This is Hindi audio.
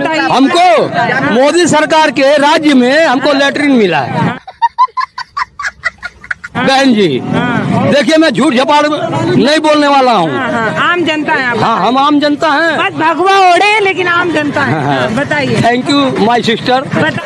हमको मोदी सरकार के राज्य में हमको लेटरिन मिला है। हाँ। बहन जी हाँ। देखिए मैं झूठ झपाड़ नहीं बोलने वाला हूँ। हाँ, आम जनता है हाँ हम आम जनता हैं। बस भगवा ओढ़े लेकिन आम जनता है। बताइए। थैंक यू माय सिस्टर बता